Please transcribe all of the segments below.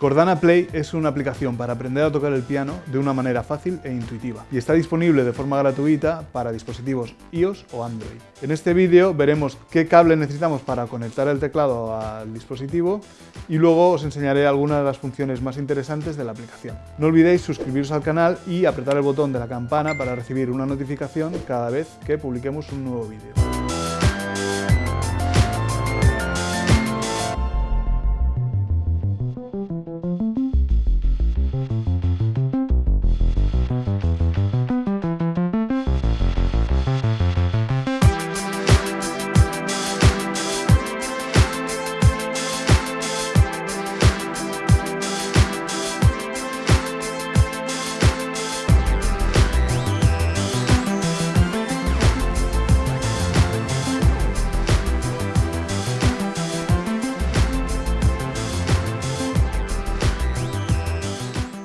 Cordana Play es una aplicación para aprender a tocar el piano de una manera fácil e intuitiva y está disponible de forma gratuita para dispositivos iOS o Android. En este vídeo veremos qué cable necesitamos para conectar el teclado al dispositivo y luego os enseñaré algunas de las funciones más interesantes de la aplicación. No olvidéis suscribiros al canal y apretar el botón de la campana para recibir una notificación cada vez que publiquemos un nuevo vídeo.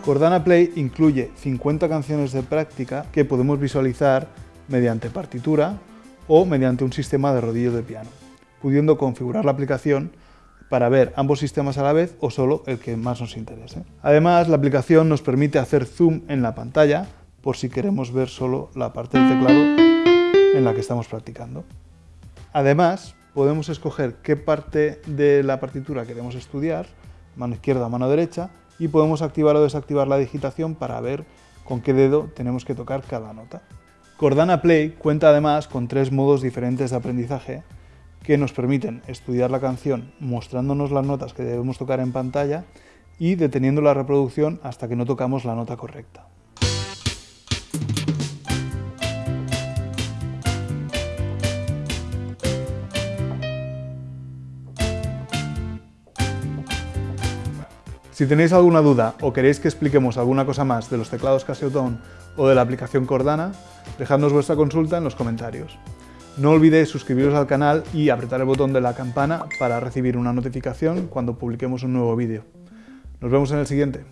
Cordana Play incluye 50 canciones de práctica que podemos visualizar mediante partitura o mediante un sistema de rodillo de piano, pudiendo configurar la aplicación para ver ambos sistemas a la vez o solo el que más nos interese. Además, la aplicación nos permite hacer zoom en la pantalla por si queremos ver solo la parte del teclado en la que estamos practicando. Además, podemos escoger qué parte de la partitura queremos estudiar, mano izquierda o mano derecha, y podemos activar o desactivar la digitación para ver con qué dedo tenemos que tocar cada nota. Cordana Play cuenta además con tres modos diferentes de aprendizaje que nos permiten estudiar la canción mostrándonos las notas que debemos tocar en pantalla y deteniendo la reproducción hasta que no tocamos la nota correcta. Si tenéis alguna duda o queréis que expliquemos alguna cosa más de los teclados Casio o de la aplicación Cordana, dejadnos vuestra consulta en los comentarios. No olvidéis suscribiros al canal y apretar el botón de la campana para recibir una notificación cuando publiquemos un nuevo vídeo. Nos vemos en el siguiente.